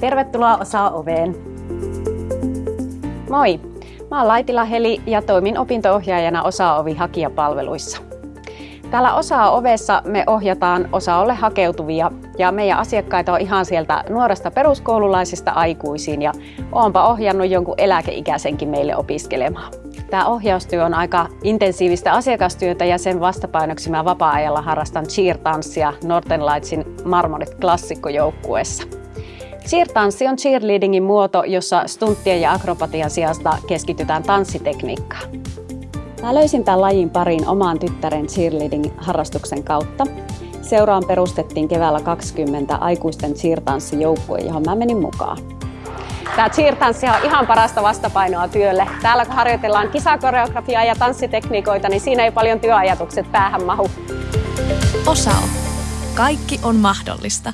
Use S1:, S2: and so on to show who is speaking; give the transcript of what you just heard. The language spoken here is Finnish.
S1: Tervetuloa Osaa Oveen. Moi! Mä oon Laitila Heli ja toimin opinto-ohjaajana Osa-ovi hakijapalveluissa. Täällä Osaa Ovessa me ohjataan Osaolle hakeutuvia ja meidän asiakkaita on ihan sieltä nuoresta peruskoululaisista aikuisiin ja oonpa ohjannut jonkun eläkeikäisenkin meille opiskelemaan. Tämä ohjaustyö on aika intensiivistä asiakastyötä ja sen vastapainoksi mä vapaa-ajalla harrastan cheer-tanssia Northern Lightsin Marmorit klassikkojoukkueessa. Cheer-tanssi on cheerleadingin muoto, jossa stunttien ja akrobatian sijasta keskitytään tanssitekniikkaan. Mä löysin tämän lajin pariin omaan tyttären cheerleading-harrastuksen kautta. Seuraan perustettiin keväällä 20 aikuisten cheer-tanssijoukkue, johon mä menin mukaan. Tämä cheer-tanssi on ihan parasta vastapainoa työlle. Täällä kun harjoitellaan kisakoreografiaa ja tanssitekniikoita, niin siinä ei paljon työajatukset päähän mahu.
S2: Osao. Kaikki on mahdollista.